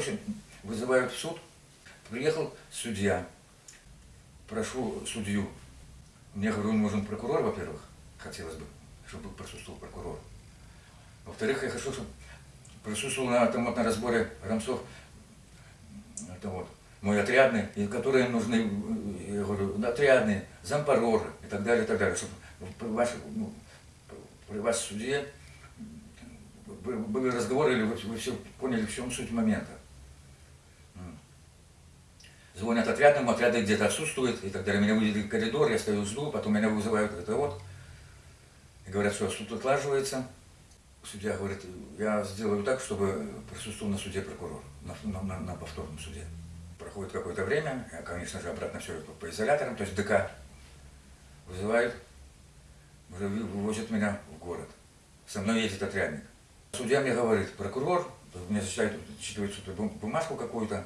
короче, вызывают в суд. Приехал судья, прошу судью. Мне, говорю, нужен прокурор, во-первых, хотелось бы, чтобы присутствовал прокурор. Во-вторых, я хочу, чтобы присутствовал на, там, вот, на разборе Рамсов, это вот, мой отрядный, и которые нужны, я говорю, отрядные, зампороры и так далее, и так далее, чтобы при, ваш, ну, при вас суде были разговоры, или вы, вы все поняли, в чем суть момента. Звонят отрядному, отряды где-то отсутствуют, и далее. Меня вывели в коридор, я стою, жду, потом меня вызывают, это вот. И говорят, что суд отлаживается. Судья говорит, я сделаю так, чтобы присутствовал на суде прокурор, на, на, на повторном суде. Проходит какое-то время, я, конечно же, обратно все по изоляторам, то есть ДК вызывают, уже вывозят меня в город. Со мной едет отрядник. Судья мне говорит, прокурор, мне зачитает, зачитывает бумажку какую-то,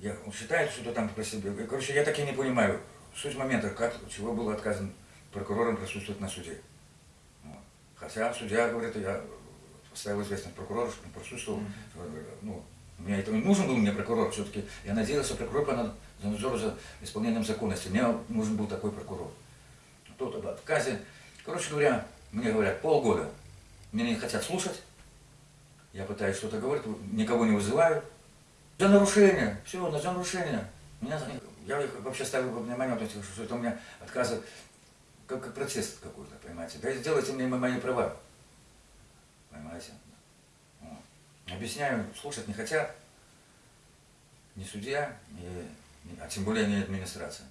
я, он считает что-то там про себя. Короче, я так и не понимаю суть момента, как, чего был отказан прокурором присутствовать на суде. Вот. Хотя судья говорит, я поставил известность прокурору, что он присутствовал. Mm -hmm. ну, мне это не нужен был мне прокурор, все-таки я надеялся, прокурор по за надзор за исполнением законности. Мне нужен был такой прокурор. Тот об отказе. Короче говоря, мне говорят полгода. Меня не хотят слушать. Я пытаюсь что-то говорить, никого не вызываю. За нарушение, все, за нарушение. Меня, я их вообще ставил во внимание, что это у меня отказы, как, как протест какой-то, понимаете. Да сделайте мне мои права, понимаете. Вот. Объясняю, слушать не хотят, ни судья, ни, а тем более не администрация.